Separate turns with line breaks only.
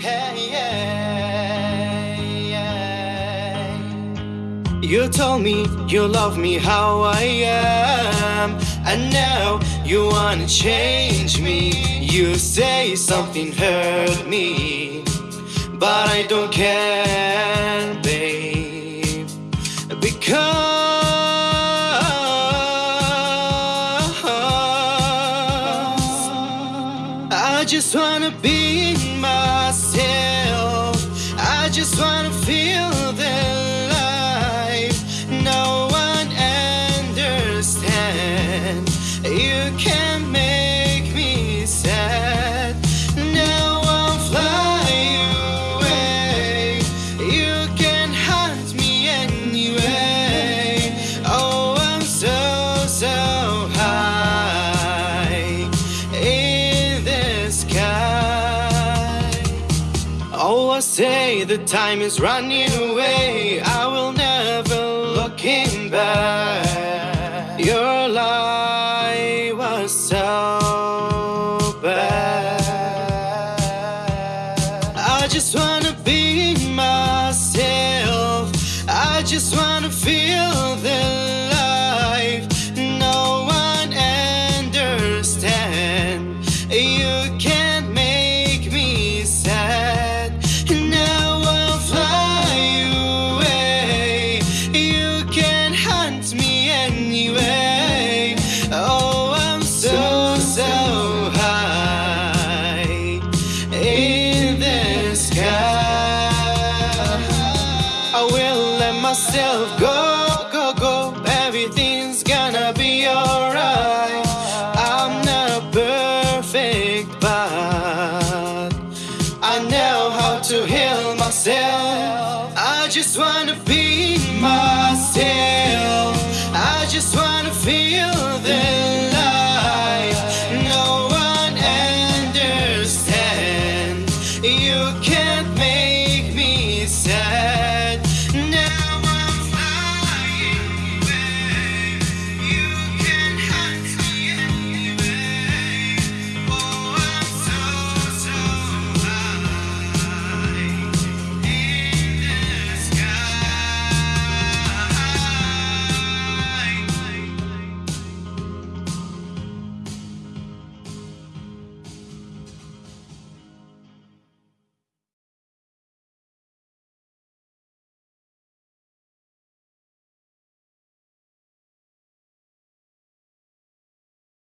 Hey, yeah, yeah. You told me you love me how I am, and now you wanna change me. You say something hurt me, but I don't care, babe, because I just wanna be myself. Say the time is running away. I will never looking back. Your lie was so bad. I just wanna be myself. I just wanna feel Oh, I'm so, so high in the sky. I will let myself go, go, go. Everything's gonna be alright. I'm not perfect, but I never.